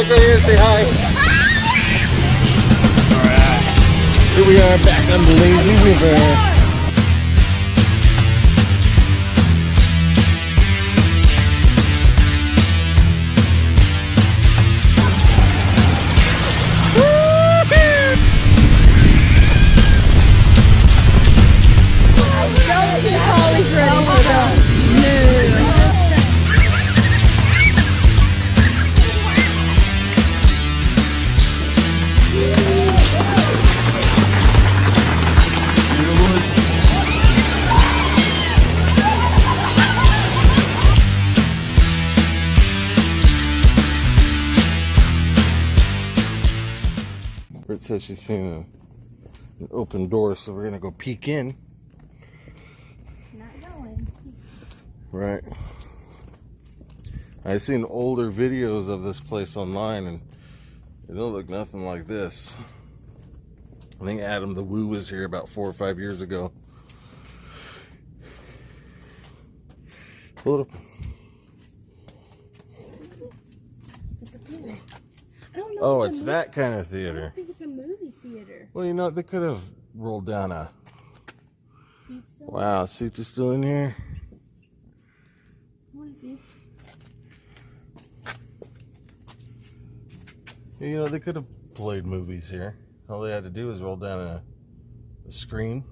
look right here and say hi. Alright. Here we are back on the lazy river. Says she's seen a, an open door, so we're gonna go peek in. Not going. Right. I've seen older videos of this place online and it don't look nothing like this. I think Adam the Woo was here about four or five years ago. It up. It's a theater. I don't know. Oh, if it's a that kind of movie- I theater. don't think it's a movie theater. Well, you know, they could have rolled down a. Seats still? Wow, seats are still in here. I want to see. You know, they could have played movies here. All they had to do was roll down a, a screen.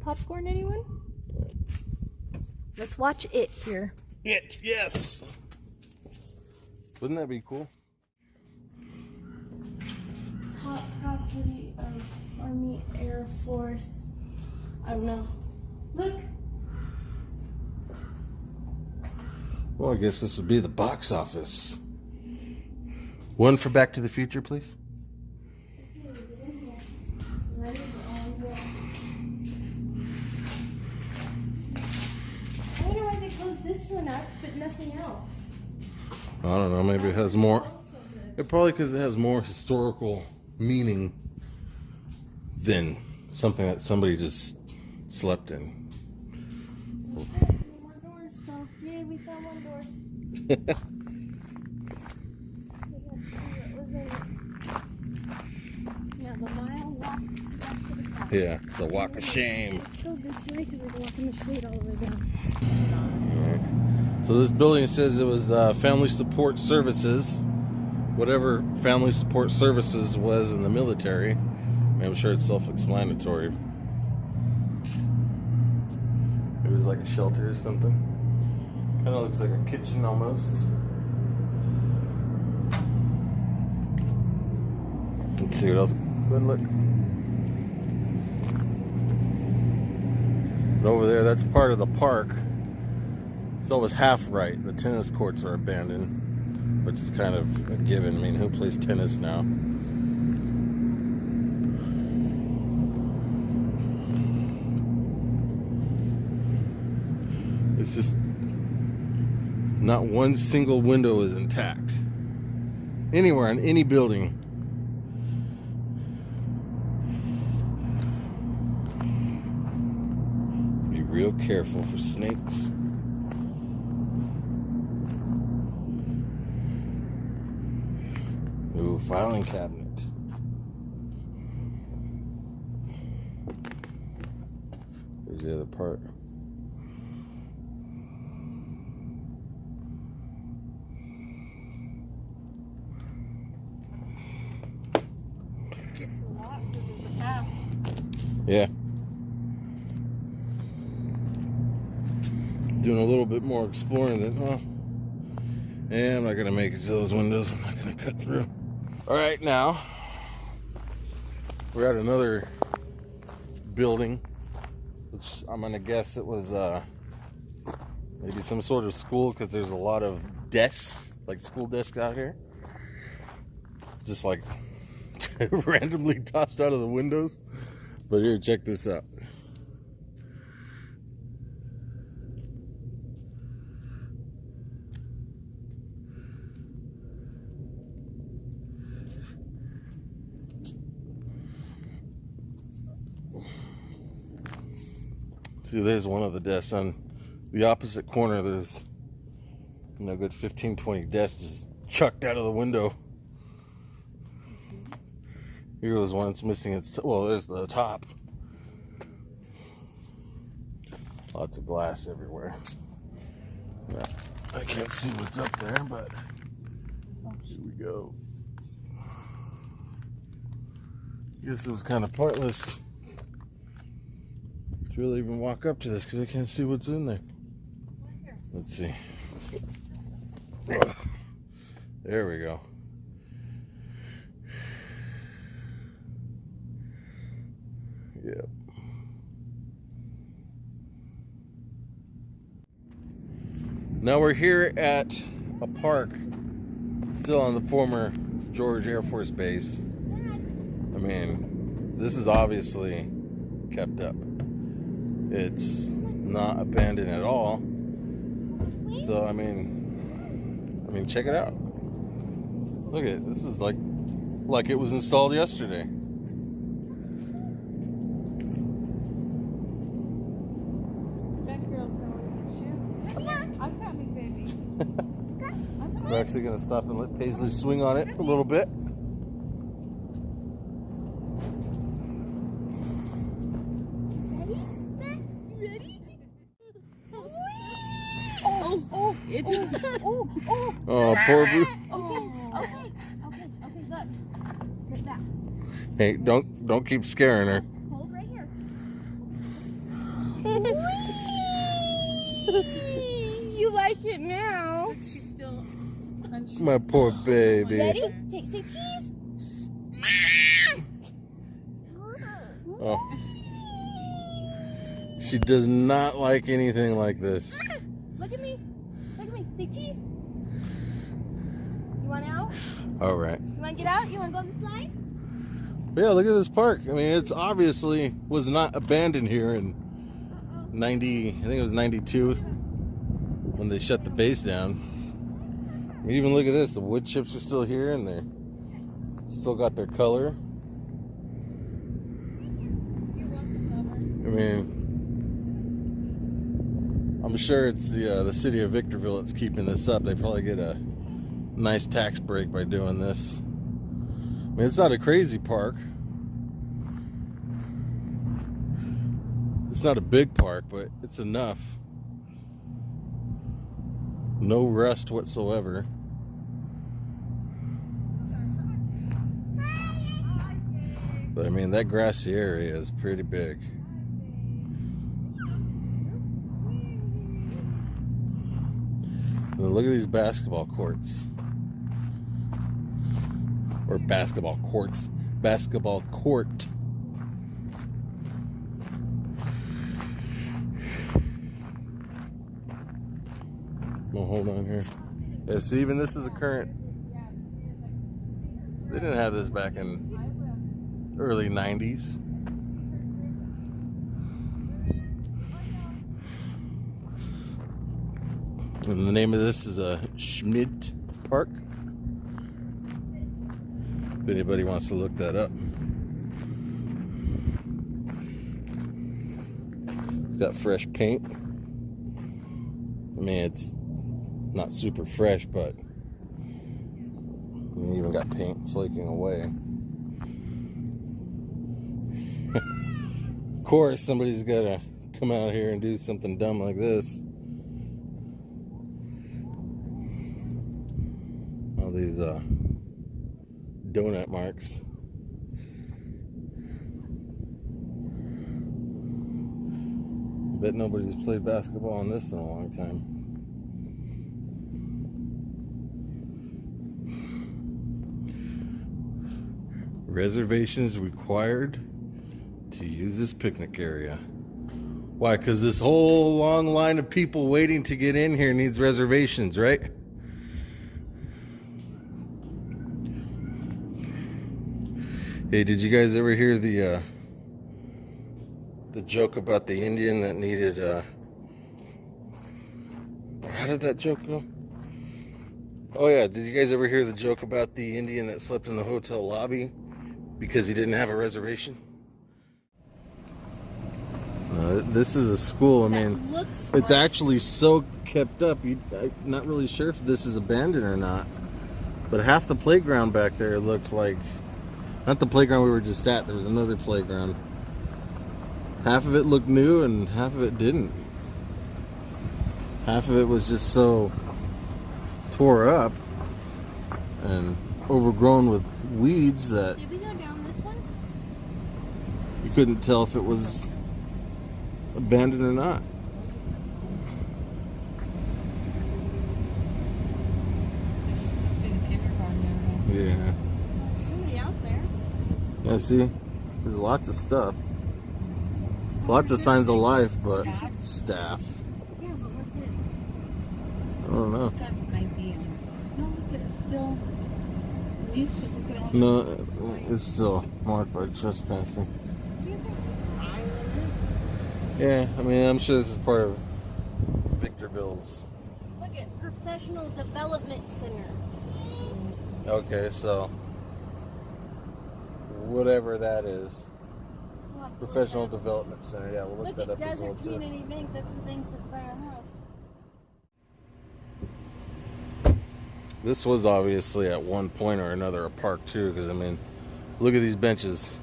Popcorn, anyone? Let's watch it here. It, yes. Wouldn't that be cool? Top property of Army Air Force. I don't know. Look. Well, I guess this would be the box office. One for Back to the Future, please. I wonder why they closed this one up, but nothing else. I don't know. Maybe it has more. It probably because it has more historical meaning than something that somebody just slept in. Doors, so yay, we found one door. Yeah, the mile walk the. Yeah, the walk of shame. Let's go this way because we're walking the shade all the way down. So this building says it was uh, Family Support Services, whatever Family Support Services was in the military. I'm sure it's self-explanatory. It was like a shelter or something. Kind of looks like a kitchen almost. Let's see what else. Go ahead and look. And over there, that's part of the park. So it was half right. The tennis courts are abandoned, which is kind of a given. I mean, who plays tennis now? It's just not one single window is intact. Anywhere in any building. Be real careful for snakes. Filing cabinet. There's the other part. It's a lot because there's a path. Yeah. Doing a little bit more exploring than, huh? Yeah, I'm not gonna make it to those windows. I'm not gonna cut through. All right, now we're at another building, which I'm gonna guess it was uh, maybe some sort of school because there's a lot of desks, like school desks out here, just like randomly tossed out of the windows. But here, check this out. See, there's one of the desks on the opposite corner. There's you know, good 15, 20 desks just chucked out of the window. Mm-hmm. Here was one that's missing its, well, there's the top. Lots of glass everywhere. Yeah, I can't see what's up there, but here we go. Guess it was kind of pointless to really even walk up to this because I can't see what's in there. Let's see. There we go. Yep. Now we're here at a park still on the former George Air Force Base. I mean, this is obviously kept up. It's not abandoned at all. So I mean, I mean, check it out. Look at. This is like like it was installed yesterday. That girl's going to shoot. I'm coming, baby. I'm We're actually gonna stop and let Paisley swing on it a little bit. Oh, oh, it's Oh, oh, Oh, poor Boo. oh. okay, okay, okay, look. Sit back. Hey, don't don't keep scaring her. Hold right here. you like it now? Look, she's still unsure. My poor baby. Ready? Take say cheese. Oh. She does not like anything like this. Look at me. Look at me. Say cheese. You want out? All right. You want to get out? You want to go on the slide? Yeah, look at this park. I mean, it's obviously was not abandoned here in 90, I think it was 92 when they shut the base down. I mean, even look at this. The wood chips are still here and they're still got their color. I mean, I'm sure it's the uh, the city of Victorville that's keeping this up. They probably get a nice tax break by doing this. I mean, it's not a crazy park. It's not a big park, but it's enough. No rust whatsoever. But I mean, that grassy area is pretty big. And look at these basketball courts. Or basketball courts. Basketball court. Well, hold on here. Yeah, see, even this is a current. They didn't have this back in early 90s. And the name of this is a Schmidt Park. If anybody wants to look that up. It's got fresh paint. I mean, it's not super fresh, but you even got paint flaking away. of course, somebody's got to come out here and do something dumb like this. All these uh, donut marks. Bet nobody's played basketball on this in a long time. Reservations required to use this picnic area. Why? Because this whole long line of people waiting to get in here needs reservations, right? Hey, did you guys ever hear the uh, the joke about the Indian that needed? Uh, how did that joke go? Oh yeah, did you guys ever hear the joke about the Indian that slept in the hotel lobby because he didn't have a reservation? Uh, this is a school. I mean, looks it's like- actually so kept up. You, I'm not really sure if this is abandoned or not. But half the playground back there looked like Not the playground we were just at. There was another playground. Half of it looked new and half of it didn't. Half of it was just so tore up and overgrown with weeds that Did we go down this one? you couldn't tell if it was abandoned or not. It's been kindergarten. Yeah. There's somebody out there. Yeah, see? There's lots of stuff. Lots of signs of life, but Staff? Yeah, but what's it? I don't know. That might be on. No, but it's still. Used to look at all. No, it's still marked by trespassing. Do you think island? Yeah, I mean, I'm sure this is part of Victorville's. Look at Professional Development Center. Okay, so whatever that is, We'll have to look Professional. Development Center. Yeah, we'll look, Look that at up as well Desert too. Community Bank. That's the thing for. This was obviously at one point or another a park too, because I mean, look at these benches.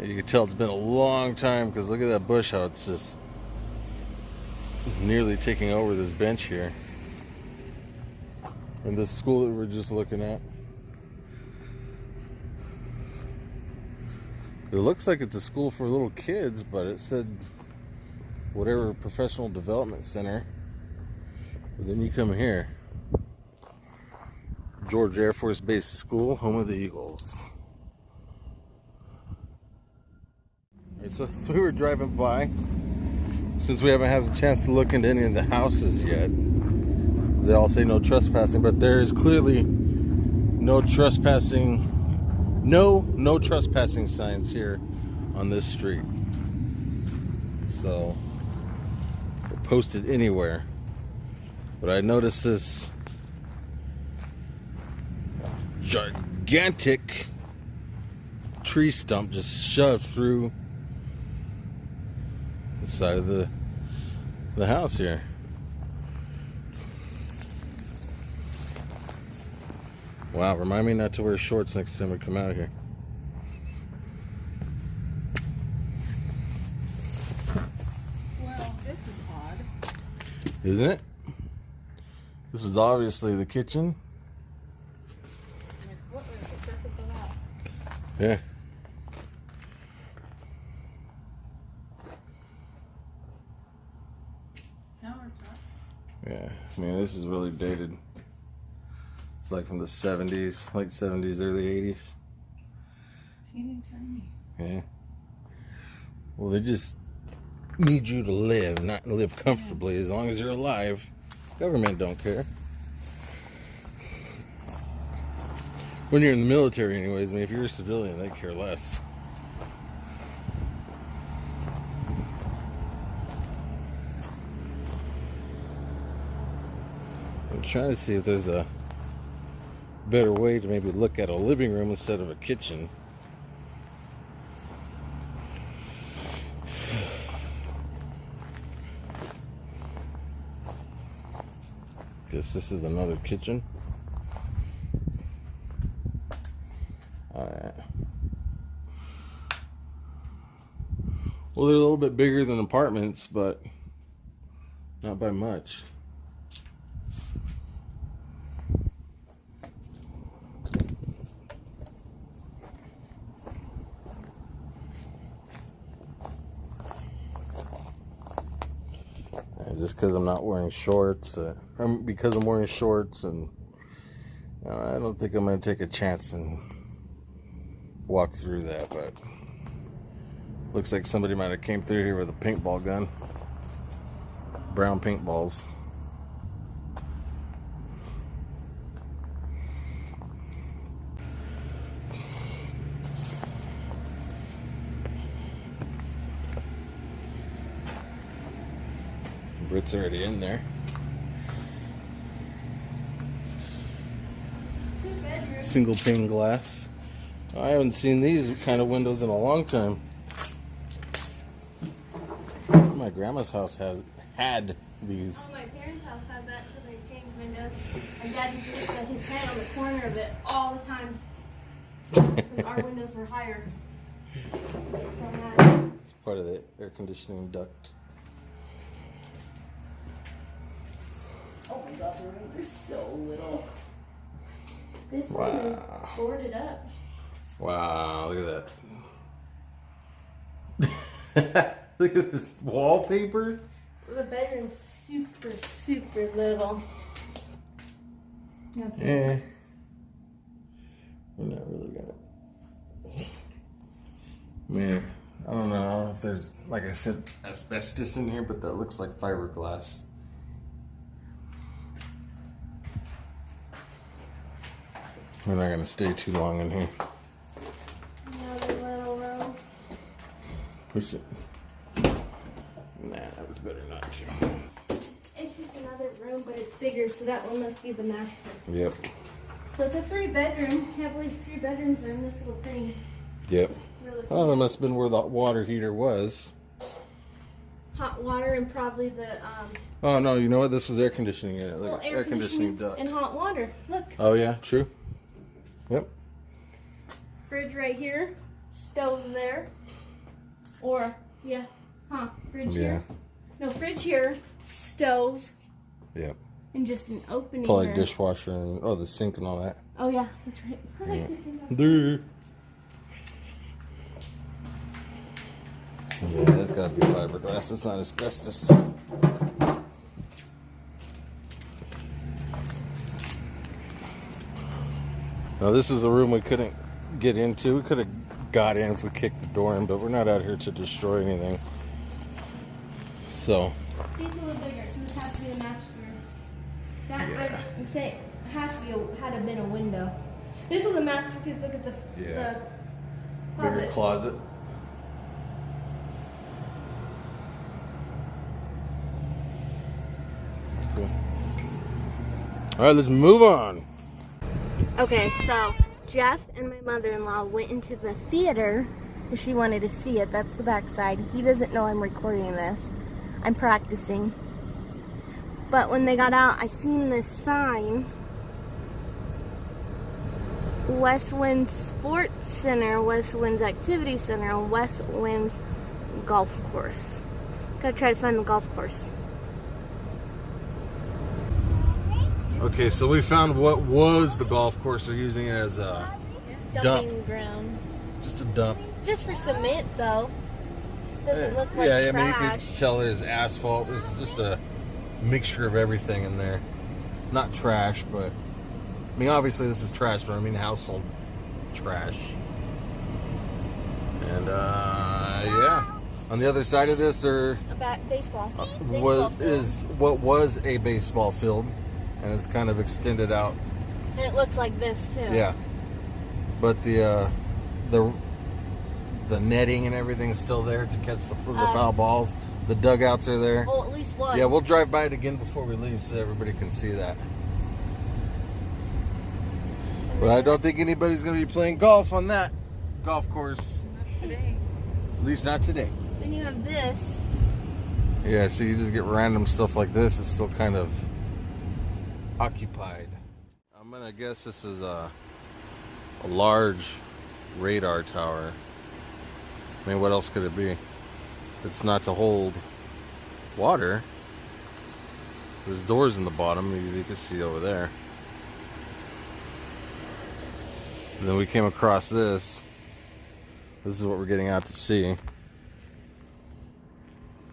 You can tell it's been a long time because look at that bush how it's just nearly taking over this bench here. And this school that we're just looking at. It looks like it's a school for little kids, but it said whatever professional development center. But then you come here. George Air Force Base School, home of the Eagles. Alright, so, so we were driving by. Since we haven't had a chance to look into any of the houses yet, they all say no trespassing, but there is clearly no trespassing, no no trespassing signs here on this street. So, posted anywhere. But I noticed this gigantic tree stump just shoved through the side of the the house here. Wow, remind me not to wear shorts next time we come out here. Well, this is odd. Isn't it? This is obviously the kitchen. Like, what was the purpose of that? Yeah. Yeah. I mean, this is really dated. It's like from the 70s, late 70s, early 80s. Teeny tiny. Yeah. Well, they just need you to live, not live comfortably. As long as you're alive, government don't care. When you're in the military, anyways. I mean, if you're a civilian, they care less. I'm trying to see if there's a better way to maybe look at a living room instead of a kitchen. Guess this is another kitchen. Well, they're a little bit bigger than apartments, but not by much. And just because I'm not wearing shorts, uh, because I'm wearing shorts, and I don't think I'm going to take a chance and walk through that. But looks like somebody might have came through here with a paintball gun, brown paintballs. Brit's already in there. Single pane glass. I haven't seen these kind of windows in a long time. My grandma's house has had these. Oh, my parents' house had that until they changed windows. And Dad used to look at his head on the corner of it all the time. 'Cause our windows were higher. From that. It's part of the air conditioning duct. My god, the rooms are so little. This one is Wow. boarded up. Wow, look at that. look at this wallpaper. The bedroom's super, super little. That's it. Yeah. We're not really gonna. Man, I don't know if there's, like I said, asbestos in here, but that looks like fiberglass. We're not gonna stay too long in here. Another little room. Push it. Nah, that was better not to. It's just another room, but it's bigger, so that one must be the master. Yep. So it's a three bedroom. I believe three bedrooms are in this little thing. Yep. Really Oh, that must have been where the water heater was. hot water and probably the um, Oh no, you know what? This was air conditioning in well, air, conditioning, duct. and hot water. Look, Oh yeah, true. Yep. fridge right here, stove there, or yeah, huh? Fridge Yeah. here. No, fridge here, stove, Yep. and just an opening. Probably there. dishwasher and oh the sink and all that. Oh yeah, that's right. Duh. Yeah, that's gotta be fiberglass. It's not asbestos. Now this is a room we couldn't get into. We could have got in if we kicked the door in, but we're not out here to destroy anything. So These a little bigger, so this has to be a master. That Yeah. I say has to be a, had to have been a window. This was a master because look at the Yeah. the bigger closet. closet. Cool. All right, let's move on. Okay, so Jeff and my mother-in-law went into the theater because she wanted to see it. That's the backside. He doesn't know I'm recording this. I'm practicing. But when they got out, I seen this sign. West Winds Sports Center, West Winds Activity Center, and West Winds Golf Course. Gotta try to find the golf course. Okay, so we found what was the golf course. They're using it as a Dumping Dump. ground. just a dump. Just for cement, though. Doesn't look like yeah, I mean you trash. could tell there's asphalt. There's just a mixture of everything in there. Not trash, but I mean obviously this is trash, but I mean household trash. And uh yeah. On the other side of this are A baseball. baseball what field. is what was a baseball field and it's kind of extended out. And it looks like this too. Yeah. But the uh the the netting and everything's still there to catch the, the Um, foul balls. The dugouts are there. Well, at least one. Yeah, we'll drive by it again before we leave so everybody can see that. But I don't think anybody's going to be playing golf on that golf course. Not today. At least not today. Then you have this. Yeah, so you just get random stuff like this. It's still kind of occupied. I'm to guess this is a, a large radar tower. I mean, what else could it be? It's not to hold water. There's doors in the bottom, as you can see over there. And then we came across this. This is what we're getting out to see.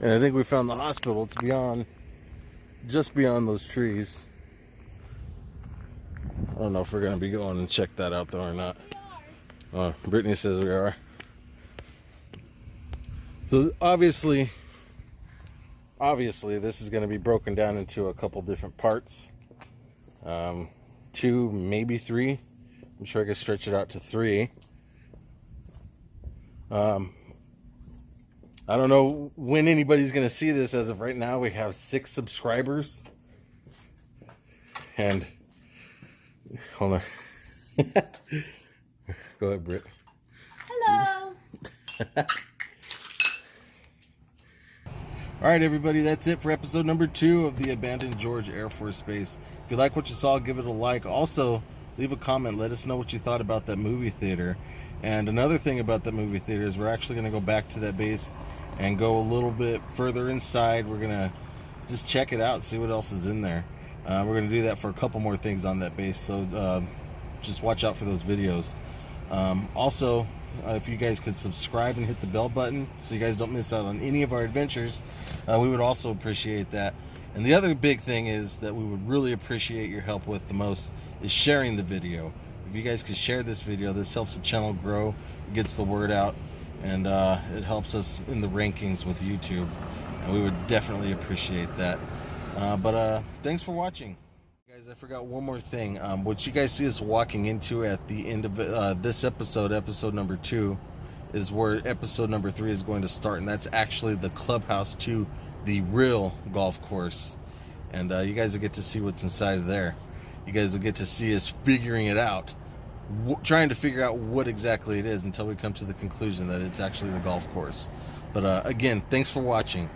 And I think we found the hospital. It's beyond, just beyond those trees. I don't know if we're to be going and check that out though or not. Oh, Brittany says we are. So obviously, obviously this is to be broken down into a couple different parts. Um, two, maybe three. I'm sure I could stretch it out to three. Um, I don't know when anybody's going to see this. As of right now, we have six subscribers. And hold on. Go ahead, Britt. Hello. All right, everybody, that's it for episode number two of the abandoned George Air Force Base. If you like what you saw, give it a like. Also, leave a comment. Let us know what you thought about that movie theater. And another thing about that movie theater is we're actually going to go back to that base and go a little bit further inside. We're going to just check it out, see what else is in there. Uh, we're going to do that for a couple more things on that base, so uh, just watch out for those videos. Um, also, uh, if you guys could subscribe and hit the bell button so you guys don't miss out on any of our adventures, uh, we would also appreciate that. And the other big thing is that we would really appreciate your help with the most is sharing the video. If you guys could share this video, this helps the channel grow, gets the word out, and uh, it helps us in the rankings with YouTube. And we would definitely appreciate that. Uh, but uh, thanks for watching. Guys, I forgot one more thing. Um, what you guys see us walking into at the end of uh, this episode, episode number two, is where episode number three is going to start, and that's actually the clubhouse to the real golf course. And uh, you guys will get to see what's inside of there. You guys will get to see us figuring it out, trying to figure out what exactly it is until we come to the conclusion that it's actually the golf course. But uh, again, thanks for watching.